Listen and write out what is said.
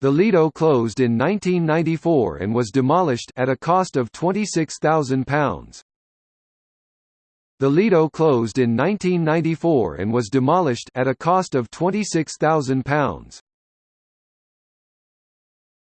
The Lido closed in 1994 and was demolished at a cost of £26,000. The Lido closed in 1994 and was demolished at a cost of £26,000.